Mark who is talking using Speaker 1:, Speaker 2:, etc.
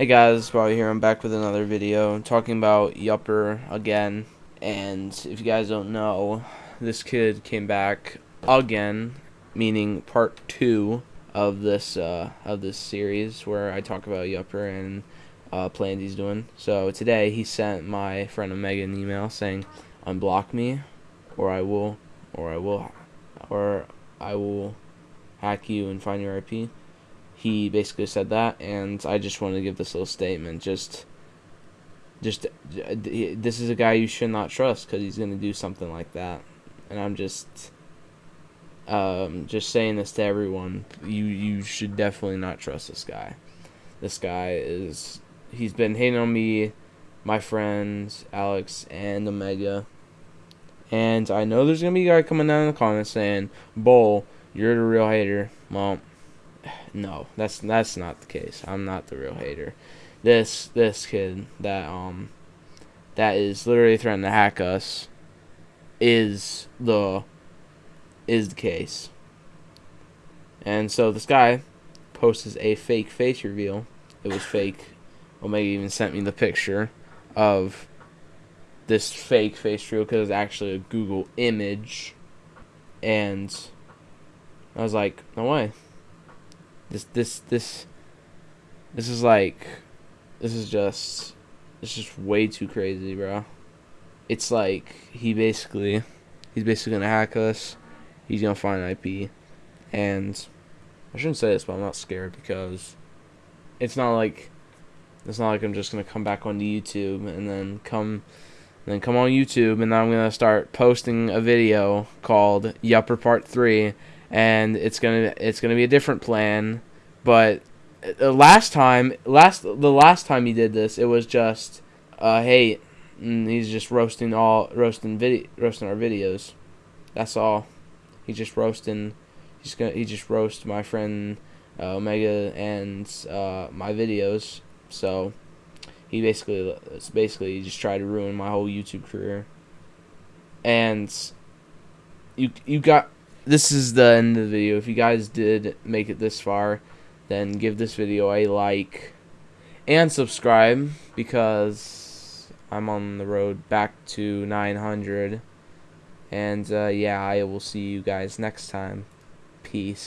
Speaker 1: Hey guys, Bobby here. I'm back with another video talking about Yupper again. And if you guys don't know, this kid came back again, meaning part two of this uh, of this series where I talk about Yupper and uh, plans he's doing. So today he sent my friend Omega an email saying, "Unblock me, or I will, or I will, or I will hack you and find your IP." He basically said that, and I just wanted to give this little statement. Just, just this is a guy you should not trust because he's gonna do something like that, and I'm just, um, just saying this to everyone. You you should definitely not trust this guy. This guy is he's been hating on me, my friends Alex and Omega, and I know there's gonna be a guy coming down in the comments saying, "Bull, you're the real hater." Well no, that's that's not the case. I'm not the real hater. This this kid that um that is literally threatening to hack us is the is the case. And so this guy posts a fake face reveal. It was fake. Omega even sent me the picture of this fake face reveal because it's actually a Google image. And I was like, no way. This this this this is like this is just it's just way too crazy, bro. It's like he basically he's basically gonna hack us. He's gonna find IP, and I shouldn't say this, but I'm not scared because it's not like it's not like I'm just gonna come back onto YouTube and then come and then come on YouTube and then I'm gonna start posting a video called Yupper Part Three and it's gonna it's gonna be a different plan. But uh, last time, last the last time he did this, it was just uh, hate. And he's just roasting all roasting video roasting our videos. That's all. He's just roasting. He's gonna he just roast my friend uh, Omega and uh, my videos. So he basically it's basically he just tried to ruin my whole YouTube career. And you you got this is the end of the video. If you guys did make it this far, then give this video a like and subscribe because I'm on the road back to 900. And uh, yeah, I will see you guys next time. Peace.